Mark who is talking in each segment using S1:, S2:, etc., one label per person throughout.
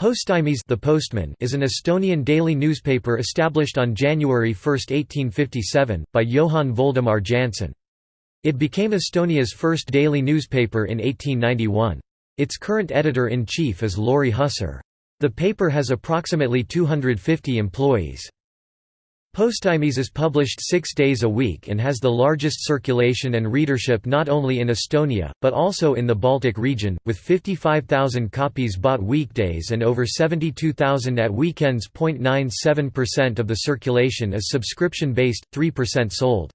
S1: Postimees the Postman is an Estonian daily newspaper established on January 1, 1857, by Johann Voldemar Jannsen. It became Estonia's first daily newspaper in 1891. Its current editor-in-chief is Lauri Hussar. The paper has approximately 250 employees. Postimees is published six days a week and has the largest circulation and readership not only in Estonia, but also in the Baltic region, with 55,000 copies bought weekdays and over 72,000 at weekends. 0.97% of the circulation is subscription-based, 3% sold.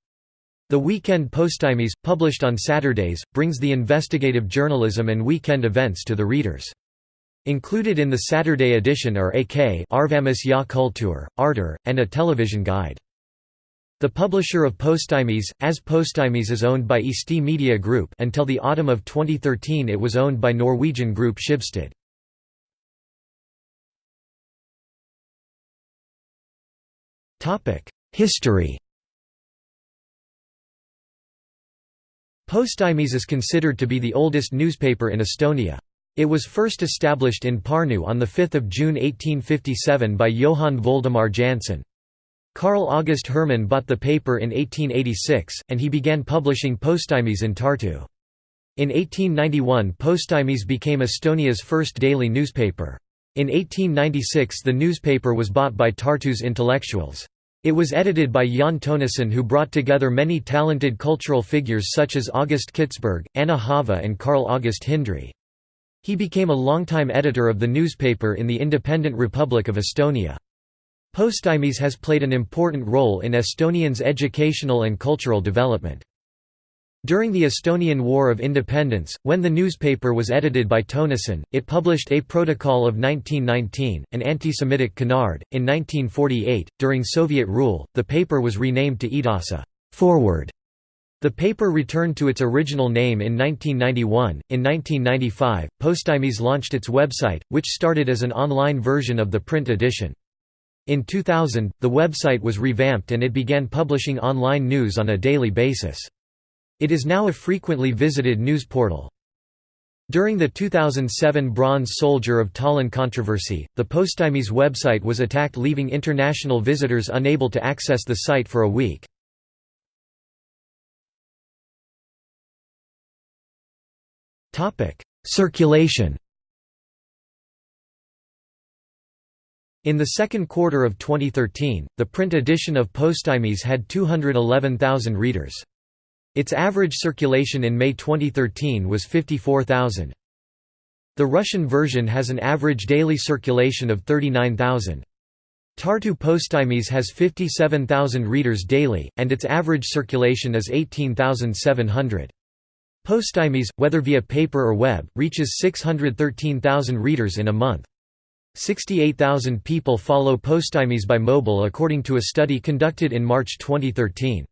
S1: The weekend Postimees, published on Saturdays, brings the investigative journalism and weekend events to the readers. Included in the Saturday edition are AK Arvamus ja Kultuur, Arter, and a television guide. The publisher of Postimees, as Postimees is owned by Eesti Media Group until the autumn of 2013 it was owned by Norwegian group Schibsted. History Postimees is considered to be the oldest newspaper in Estonia. It was first established in Pärnu on 5 June 1857 by Johann Voldemar Jannsen. Carl August Hermann bought the paper in 1886, and he began publishing Postimees in Tartu. In 1891 Postimees became Estonia's first daily newspaper. In 1896 the newspaper was bought by Tartu's intellectuals. It was edited by Jaan Tõnisson who brought together many talented cultural figures such as August Kitzberg, Anna Haava and Carl August Hindrey. He became a longtime editor of the newspaper in the independent Republic of Estonia. Postimees has played an important role in Estonians' educational and cultural development. During the Estonian War of Independence, when the newspaper was edited by Tõnisson, it published A Protocol of 1919, an anti-Semitic canard. In 1948, during Soviet rule, the paper was renamed to Edasi forward", the paper returned to its original name in 1991. In 1995, Postimees launched its website, which started as an online version of the print edition. In 2000, the website was revamped and it began publishing online news on a daily basis. It is now a frequently visited news portal. During the 2007 Bronze Soldier of Tallinn controversy, the Postimees website was attacked leaving international visitors unable to access the site for a week. Circulation In the second quarter of 2013, the print edition of Postimees had 211,000 readers. Its average circulation in May 2013 was 54,000. The Russian version has an average daily circulation of 39,000. Tartu Postimees has 57,000 readers daily, and its average circulation is 18,700. Postimees, whether via paper or web, reaches 613,000 readers in a month. 68,000 people follow Postimees by mobile according to a study conducted in March 2013.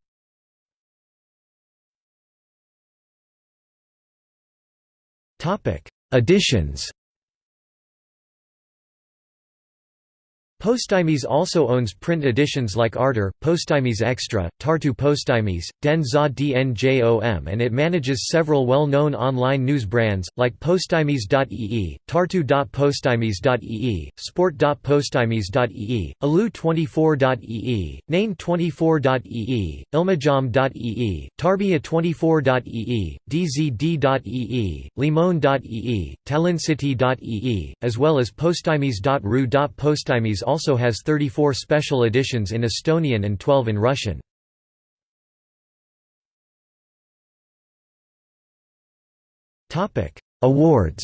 S1: Editions Postimees also owns print editions like Arter, Postimees Extra, Tartu Postimees, Den za DNJOM and it manages several well-known online news brands, like Postimees.ee, Tartu.postimees.ee, Sport.postimees.ee, Elu24.ee, Naine24.ee, Ilmajaam.ee, Tarbija24.ee, DZD.ee, Limon.ee, Tallinncity.ee, as well as Postimees.ru.postimees also has 34 special editions in Estonian and 12 in Russian. Awards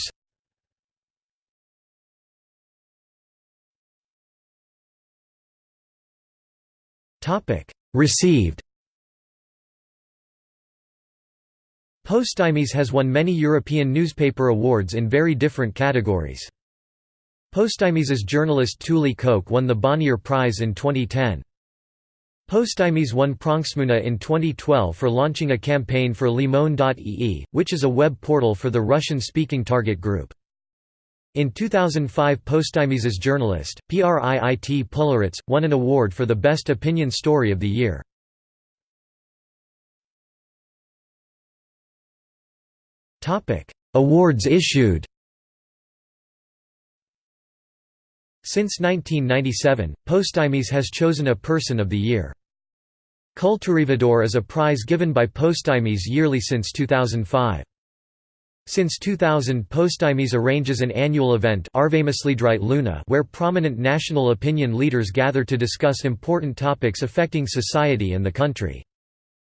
S1: Received Postimees has won many European newspaper awards in very different categories. Postimees's journalist Tuuli Koch won the Bonnier Prize in 2010. Postimees won Pronksmuna in 2012 for launching a campaign for Limon.ee, which is a web portal for the Russian-speaking target group. In 2005 Postimees's journalist, Priit Pullerits, won an award for the Best Opinion Story of the Year. Awards issued Since 1997, Postimees has chosen a Person of the Year. Kultuurivedur is a prize given by Postimees yearly since 2005. Since 2000 Postimees arranges an annual event Luna where prominent national opinion leaders gather to discuss important topics affecting society and the country.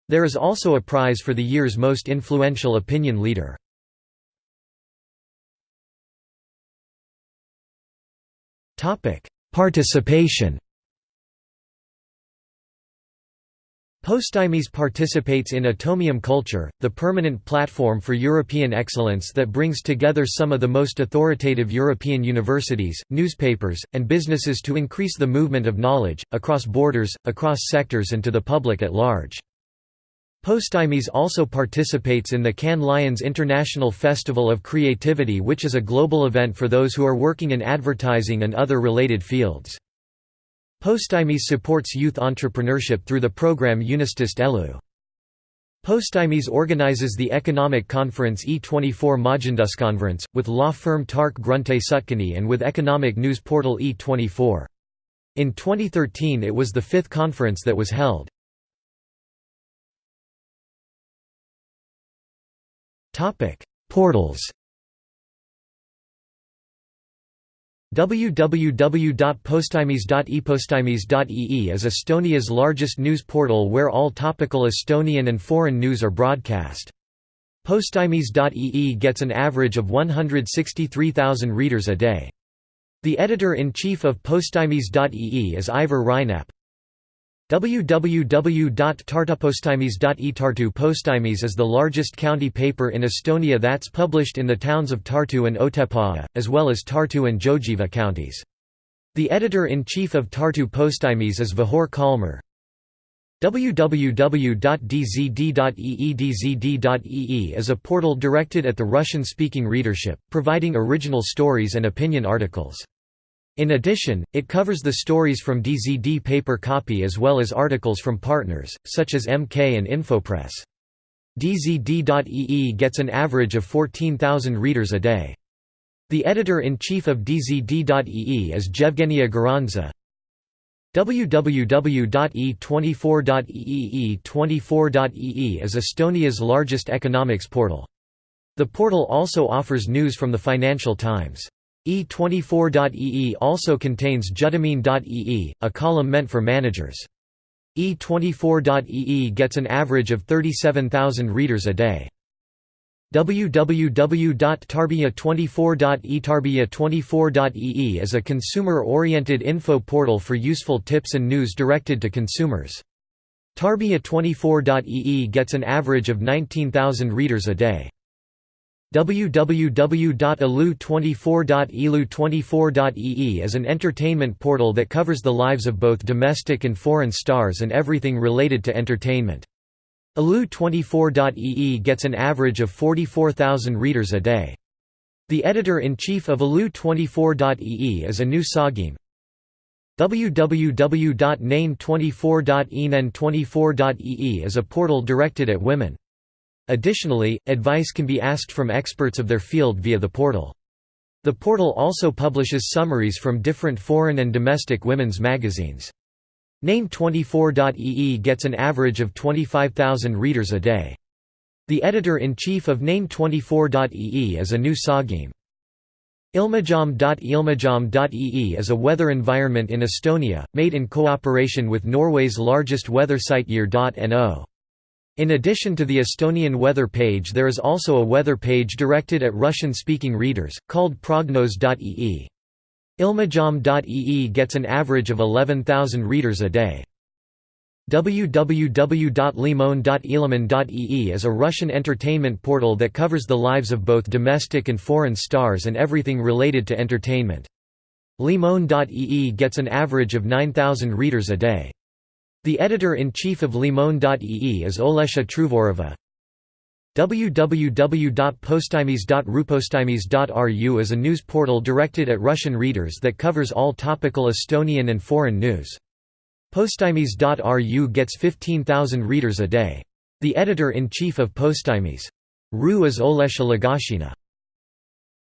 S1: There is also a prize for the year's most influential opinion leader. Participation Postimees participates in Atomium Culture, the permanent platform for European excellence that brings together some of the most authoritative European universities, newspapers, and businesses to increase the movement of knowledge, across borders, across sectors and to the public at large. Postimees also participates in the Cannes Lions International Festival of Creativity which is a global event for those who are working in advertising and other related fields. Postimees supports youth entrepreneurship through the program Unistis Elu. Postimees organizes the economic conference E24 Majanduskonverents, with law firm Tark Grunte Sutkiene and with economic news portal E24. In 2013 it was the fifth conference that was held. Portals www.postimees.epostimees.ee is Estonia's largest news portal where all topical Estonian and foreign news are broadcast. Postimees.ee gets an average of 163,000 readers a day. The editor-in-chief of Postimees.ee is Aivar Reinap. www.tartupostimees.ee Tartu Postimees is the largest county paper in Estonia that's published in the towns of Tartu and Otepää, as well as Tartu and Jõgeva counties. The editor-in-chief of Tartu Postimees is Vahur Kalmre. www.dzd.eedzd.ee is a portal directed at the Russian-speaking readership, providing original stories and opinion articles. In addition, it covers the stories from DZD paper copy as well as articles from partners, such as MK and Infopress. DZD.ee gets an average of 14,000 readers a day. The editor-in-chief of DZD.ee is Jevgenia Garanza. www.e24.ee E24.ee is Estonia's largest economics portal. The portal also offers news from the Financial Times. E24.ee also contains Juhtimine.ee, a column meant for managers. E24.ee gets an average of 37,000 readers a day. www.tarbija24.ee Tarbija24.ee is a consumer-oriented info portal for useful tips and news directed to consumers. Tarbija24.ee gets an average of 19,000 readers a day www.elu24.elu24.ee is an entertainment portal that covers the lives of both domestic and foreign stars and everything related to entertainment. elu24.ee gets an average of 44,000 readers a day. The editor-in-chief of elu24.ee is Anu Saagim. www.nane24.enen24.ee is a portal directed at women. Additionally, advice can be asked from experts of their field via the portal. The portal also publishes summaries from different foreign and domestic women's magazines. Naine24.ee gets an average of 25,000 readers a day. The editor-in-chief of Naine24.ee is Anu Saagim. Ilmajaam.ilmajom.ee is a weather environment in Estonia, made in cooperation with Norway's largest weather site Yr.no. In addition to the Estonian weather page there is also a weather page directed at Russian-speaking readers, called prognoz.ee. Ilmajaam.ee gets an average of 11,000 readers a day. www.limon.iliman.ee is a Russian entertainment portal that covers the lives of both domestic and foreign stars and everything related to entertainment. Limon.ee gets an average of 9,000 readers a day. The editor-in-chief of Limon.ee is Olesha Truvorova. www.postimees.rupostimees.ru is a news portal directed at Russian readers that covers all topical Estonian and foreign news. Postimees.ru gets 15,000 readers a day. The editor-in-chief of Postimees. RU is Olesha Lagashina.